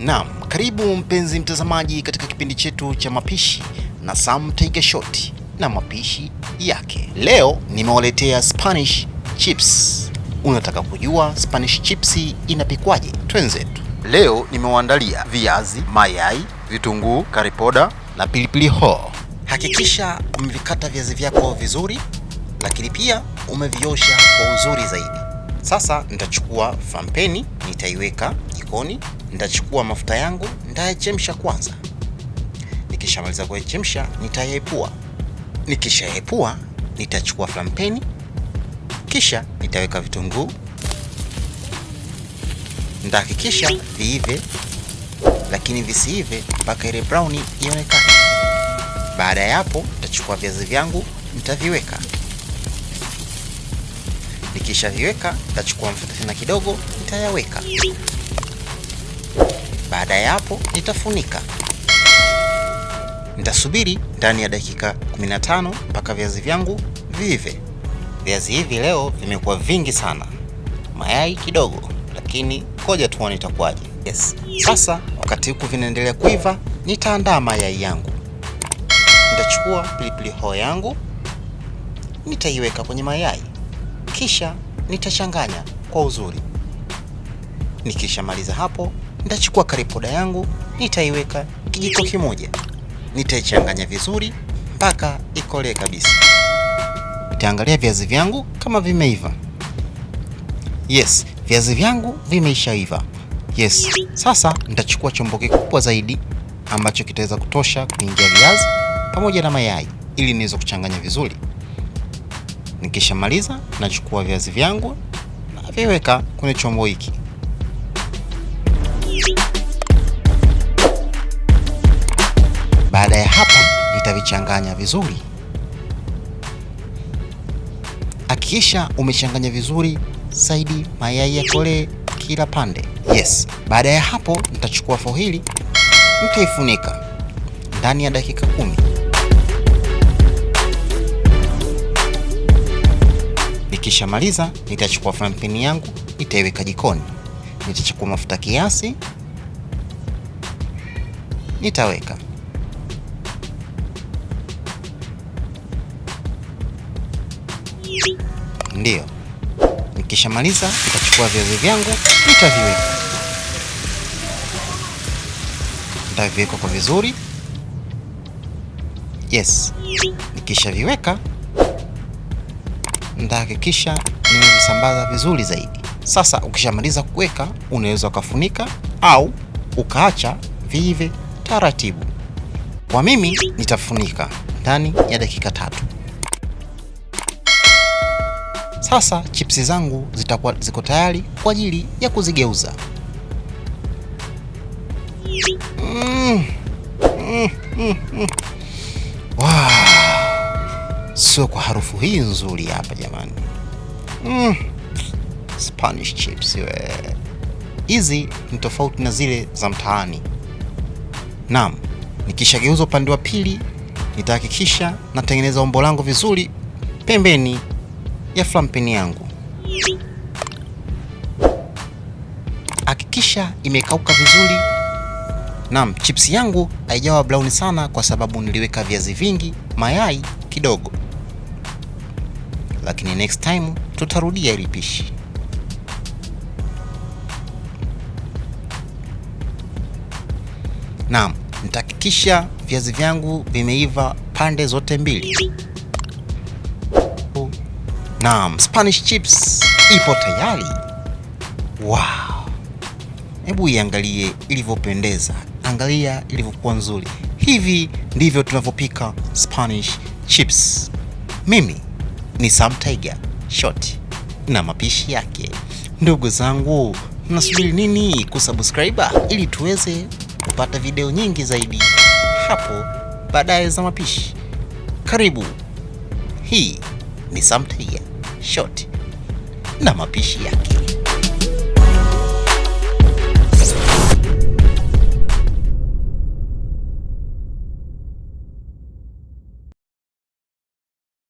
Naam, karibu mpenzi mtazamaji katika kipindi chetu cha mapishi na Sam Take a Shot na mapishi yake. Leo nimewaletea Spanish chips. Unataka kujua Spanish chips inapikwaje? Twenzetu. Leo nimewaandalia viazi, mayai, vitunguu, karipoda na pilipili hoho. Hakikisha umevikata viazi vyako vizuri, lakini pia umeviosha kwa uzuri zaidi. Sasa nitachukua fampeni nitaiweka jikoni. Nitachukua mafuta yangu, nitayachemsha kwanza. Nikishamaliza kuyachemsha, nitayaepua. Nikishaepua, nitachukua flampeni, kisha nitaweka vitunguu. Nitahakikisha viive, lakini visiive mpaka ile brown ionekane. Baada ya hapo, nitachukua viazi vyangu, nitaviweka Nikishaviweka nitachukua mafuta tena kidogo, nitayaweka. Baada ya hapo nitafunika, nitasubiri ndani ya dakika 15 mpaka viazi vyangu viive. Viazi hivi leo vimekuwa vingi sana, mayai kidogo, lakini koja tuone itakuwaje. Yes. Sasa wakati huku vinaendelea kuiva, nitaandaa mayai yangu. Nitachukua pilipili hoho yangu, nitaiweka kwenye mayai kisha nitachanganya kwa uzuri. Nikishamaliza hapo, nitachukua karipoda yangu nitaiweka kijiko kimoja, nitaichanganya vizuri mpaka ikolee kabisa. Nitaangalia viazi vyangu kama vimeiva. Yes, viazi vyangu vimeishaiva. Yes, sasa nitachukua chombo kikubwa zaidi ambacho kitaweza kutosha kuingia viazi pamoja na mayai ili niweze kuchanganya vizuri. Nikishamaliza nachukua viazi vyangu na viweka kwenye chombo hiki. Baada ya hapa nitavichanganya vizuri. Hakikisha umechanganya vizuri zaidi, mayai yakolee kila pande. Yes. Baada ya hapo nitachukua fohili nitaifunika ndani ya dakika kumi. Nikishamaliza nitachukua frampeni yangu nitaiweka jikoni. Nitachukua mafuta kiasi, nitaweka ndiyo. Nikishamaliza nitachukua viazi vyangu nitaviweka, nitaviweka kwa vizuri. Yes, nikishaviweka nitahakikisha nimevisambaza vizuri zaidi. Sasa ukishamaliza kuweka, unaweza ukafunika au ukaacha viive taratibu. Kwa mimi nitafunika ndani ya dakika tatu. Sasa chipsi zangu zitakuwa ziko tayari kwa ajili ya kuzigeuza. Mm, mm, mm, mm. Wow. Sio kwa harufu hii nzuri hapa jamani. Mm. Spanish chips we. Hizi ni tofauti na zile za mtaani. Naam, nikishageuza upande wa pili nitahakikisha natengeneza umbo langu vizuri pembeni ya flampeni yangu. Hakikisha imekauka vizuri. Naam, chips yangu haijawa brown sana kwa sababu niliweka viazi vingi, mayai kidogo lakini next time tutarudia ili pishi. Naam, nitahakikisha viazi vyangu vimeiva pande zote mbili. Naam, Spanish chips ipo tayari. Wow, hebu iangalie ilivyopendeza, angalia ilivyokuwa nzuri. Hivi ndivyo tunavyopika Spanish chips. Mimi ni Sam Tiger Shot na mapishi yake. Ndugu zangu, mnasubiri nini kusubscribe ili tuweze kupata video nyingi zaidi hapo baadaye za mapishi? Karibu. Hii ni Sam Tiger Shot na mapishi yake.